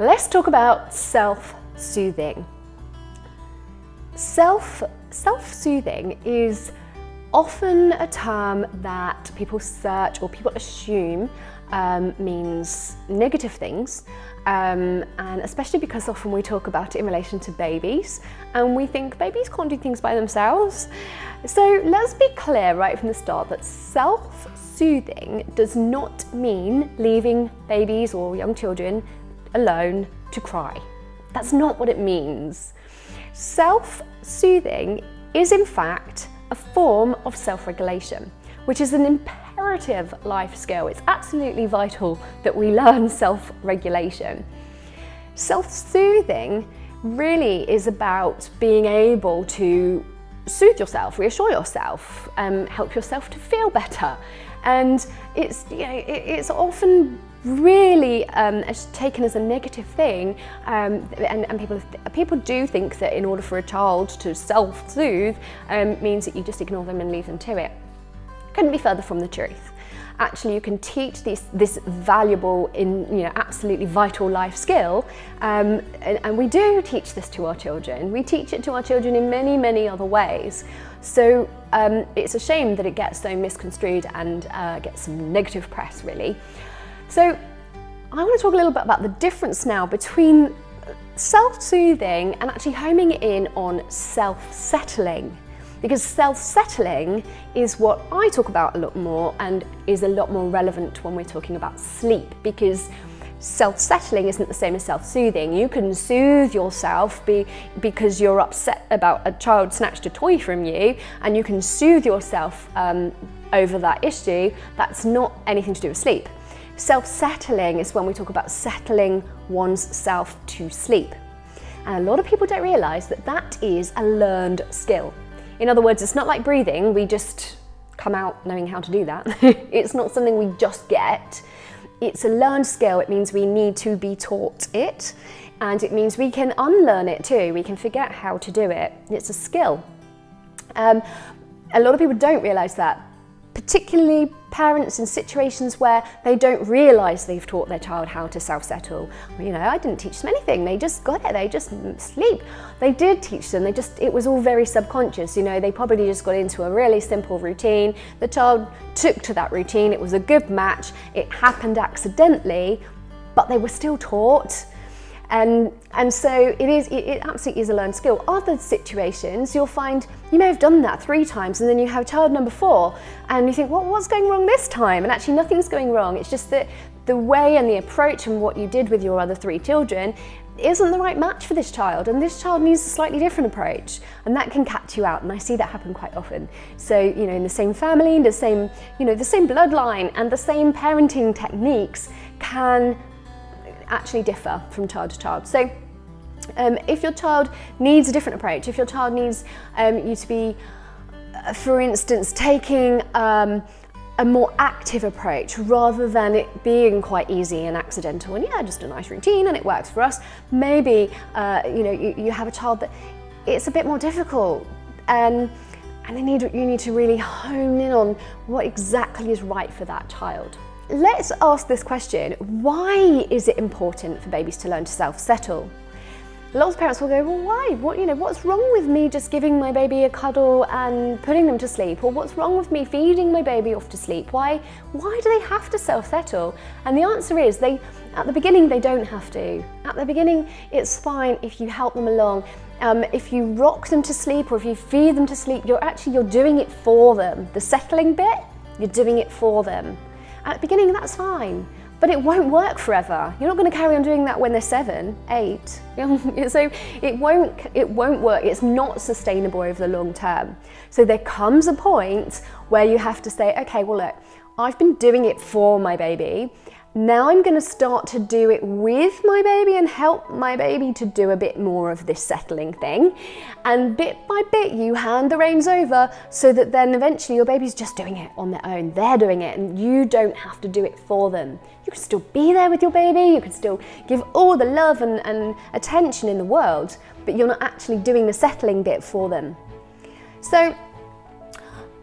Let's talk about self-soothing. Self, self-soothing is often a term that people search or people assume um, means negative things um, and especially because often we talk about it in relation to babies and we think babies can't do things by themselves. So let's be clear right from the start that self-soothing does not mean leaving babies or young children alone to cry. That's not what it means. Self-soothing is in fact a form of self-regulation, which is an imperative life skill. It's absolutely vital that we learn self-regulation. Self-soothing really is about being able to soothe yourself, reassure yourself, um, help yourself to feel better. And it's, you know, it, it's often really um, taken as a negative thing um, and, and, people, people do think that in order for a child to self-soothe um, means that you just ignore them and leave them to it. Couldn't be further from the truth. Actually, you can teach this, this valuable, in, you know, absolutely vital life skill, um, and, and we do teach this to our children. We teach it to our children in many, many other ways. So um, it's a shame that it gets so misconstrued and uh, gets some negative press, really. So I want to talk a little bit about the difference now between self-soothing and actually homing in on self-settling because self-settling is what I talk about a lot more and is a lot more relevant when we're talking about sleep because self-settling isn't the same as self-soothing. You can soothe yourself be, because you're upset about a child snatched a toy from you and you can soothe yourself um, over that issue. That's not anything to do with sleep. Self-settling is when we talk about settling one's self to sleep. And a lot of people don't realise that that is a learned skill. In other words, it's not like breathing, we just come out knowing how to do that. it's not something we just get. It's a learned skill, it means we need to be taught it, and it means we can unlearn it too, we can forget how to do it. It's a skill. Um, a lot of people don't realise that particularly parents in situations where they don't realise they've taught their child how to self-settle. You know, I didn't teach them anything, they just got it, they just sleep. They did teach them, they just, it was all very subconscious, you know, they probably just got into a really simple routine. The child took to that routine, it was a good match, it happened accidentally, but they were still taught. And, and so it is, it, it absolutely is a learned skill. Other situations, you'll find you may have done that three times and then you have child number four and you think, well, what's going wrong this time? And actually nothing's going wrong. It's just that the way and the approach and what you did with your other three children isn't the right match for this child and this child needs a slightly different approach and that can catch you out and I see that happen quite often. So, you know, in the same family, in the same, you know, the same bloodline and the same parenting techniques can actually differ from child to child. So um, if your child needs a different approach, if your child needs um, you to be, uh, for instance, taking um, a more active approach rather than it being quite easy and accidental and yeah, just a nice routine and it works for us. Maybe, uh, you know, you, you, have a child that it's a bit more difficult and they need, you need to really hone in on what exactly is right for that child. Let's ask this question, why is it important for babies to learn to self-settle? Lots of parents will go, well, why? What, you know, what's wrong with me just giving my baby a cuddle and putting them to sleep? Or what's wrong with me feeding my baby off to sleep? Why, why do they have to self-settle? And the answer is, they, at the beginning, they don't have to. At the beginning, it's fine if you help them along. Um, if you rock them to sleep or if you feed them to sleep, you're actually, you're doing it for them. The settling bit, you're doing it for them. At the beginning, that's fine, but it won't work forever. You're not going to carry on doing that when they're seven, eight. so it won't, it won't work. It's not sustainable over the long term. So there comes a point where you have to say, okay, well, look, I've been doing it for my baby now I'm going to start to do it with my baby and help my baby to do a bit more of this settling thing. And bit by bit, you hand the reins over so that then eventually your baby's just doing it on their own. They're doing it and you don't have to do it for them. You can still be there with your baby, you can still give all the love and, and attention in the world, but you're not actually doing the settling bit for them. So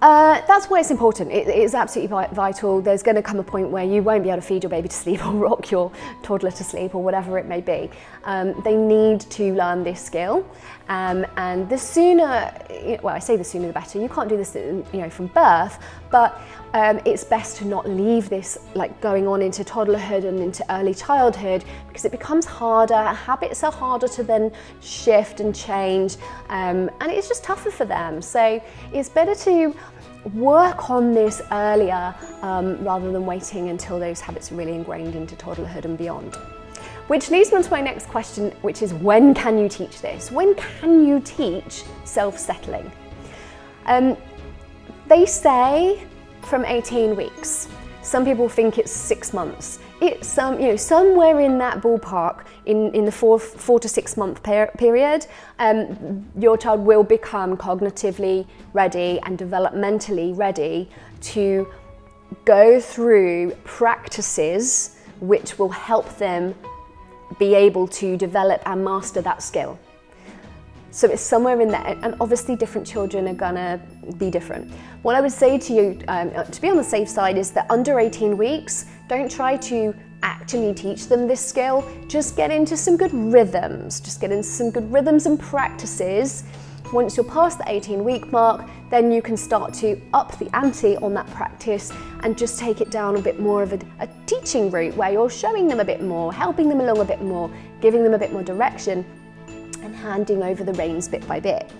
Uh, that's why it's important. It, it's absolutely vital. There's going to come a point where you won't be able to feed your baby to sleep or rock your toddler to sleep or whatever it may be. Um, they need to learn this skill. Um, and the sooner, well, I say the sooner the better. You can't do this, you know, from birth, but um, it's best to not leave this like going on into toddlerhood and into early childhood because it becomes harder. Habits are harder to then shift and change, um, and it's just tougher for them. So it's better to work on this earlier um, rather than waiting until those habits are really ingrained into toddlerhood and beyond. Which leads me on to my next question, which is when can you teach this? When can you teach self-settling? Um, they say from 18 weeks. Some people think it's six months. It's um, you know, somewhere in that ballpark, in, in the four, four to six month per period, um, your child will become cognitively ready and developmentally ready to go through practices which will help them be able to develop and master that skill. So it's somewhere in there, and obviously different children are gonna be different. What I would say to you, um, to be on the safe side, is that under 18 weeks, don't try to actually teach them this skill, just get into some good rhythms, just get into some good rhythms and practices. Once you're past the 18 week mark, then you can start to up the ante on that practice and just take it down a bit more of a, a teaching route where you're showing them a bit more, helping them along a bit more, giving them a bit more direction and handing over the reins bit by bit.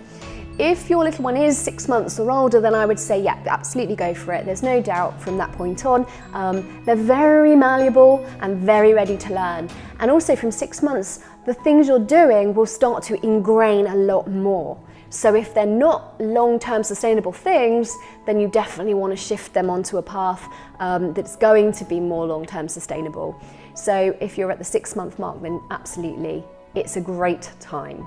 If your little one is six months or older, then I would say, yeah, absolutely go for it. There's no doubt from that point on. Um, they're very malleable and very ready to learn. And also from six months, the things you're doing will start to ingrain a lot more. So if they're not long-term sustainable things, then you definitely want to shift them onto a path um, that's going to be more long-term sustainable. So if you're at the six month mark, then absolutely it's a great time.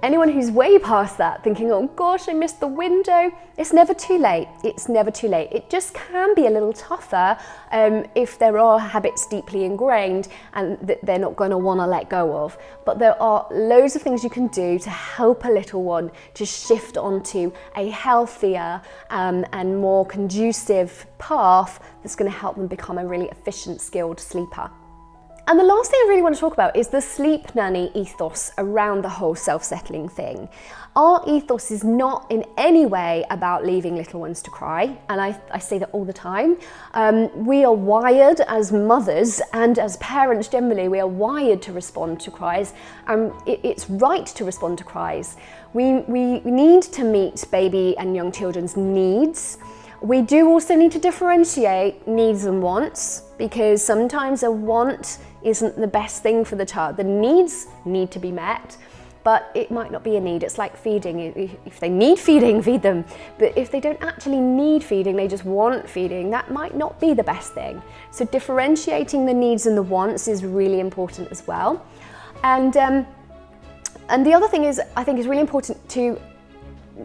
Anyone who's way past that thinking, oh gosh, I missed the window, it's never too late. It's never too late. It just can be a little tougher um, if there are habits deeply ingrained and that they're not going to want to let go of. But there are loads of things you can do to help a little one to shift onto a healthier um, and more conducive path that's going to help them become a really efficient, skilled sleeper. And the last thing I really want to talk about is the sleep nanny ethos around the whole self-settling thing. Our ethos is not in any way about leaving little ones to cry, and I, I say that all the time. Um, we are wired as mothers and as parents generally, we are wired to respond to cries, and it, it's right to respond to cries. We, we need to meet baby and young children's needs, we do also need to differentiate needs and wants because sometimes a want isn't the best thing for the child. The needs need to be met, but it might not be a need. It's like feeding. If they need feeding, feed them. But if they don't actually need feeding, they just want feeding, that might not be the best thing. So differentiating the needs and the wants is really important as well. And, um, and the other thing is, I think is really important to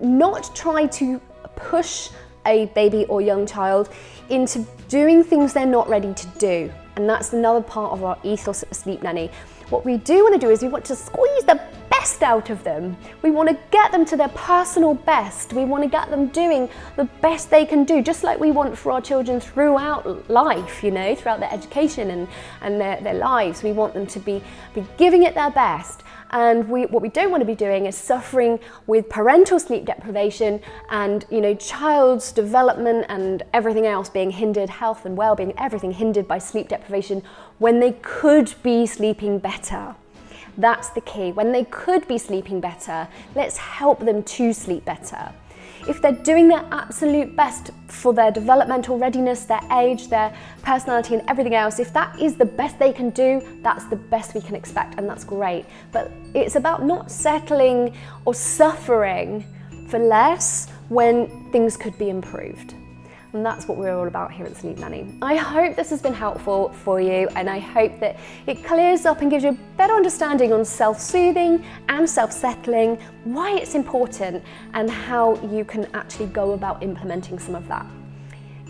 not try to push a baby or young child into doing things they're not ready to do. And that's another part of our ethos at the Sleep Nanny. What we do want to do is we want to squeeze the best out of them. We want to get them to their personal best. We want to get them doing the best they can do, just like we want for our children throughout life, you know, throughout their education and, and their, their lives. We want them to be, be giving it their best. And we, what we don't want to be doing is suffering with parental sleep deprivation and you know child's development and everything else being hindered, health and well-being, everything hindered by sleep deprivation when they could be sleeping better. That's the key. When they could be sleeping better, let's help them to sleep better if they're doing their absolute best for their developmental readiness, their age, their personality and everything else, if that is the best they can do, that's the best we can expect and that's great. But it's about not settling or suffering for less when things could be improved. And that's what we're all about here at Sleep Nanny. I hope this has been helpful for you and I hope that it clears up and gives you a better understanding on self-soothing and self-settling, why it's important and how you can actually go about implementing some of that.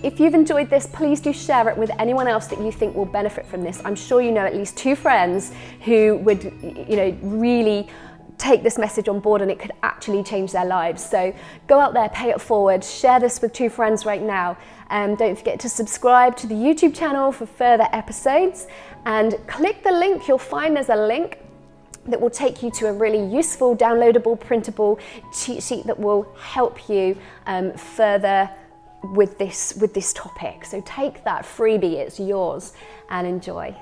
If you've enjoyed this, please do share it with anyone else that you think will benefit from this. I'm sure you know at least two friends who would, you know, really take this message on board and it could actually change their lives. So go out there, pay it forward, share this with two friends right now. And um, don't forget to subscribe to the YouTube channel for further episodes and click the link. You'll find there's a link that will take you to a really useful, downloadable, printable cheat sheet that will help you um, further with this, with this topic. So take that freebie, it's yours, and enjoy.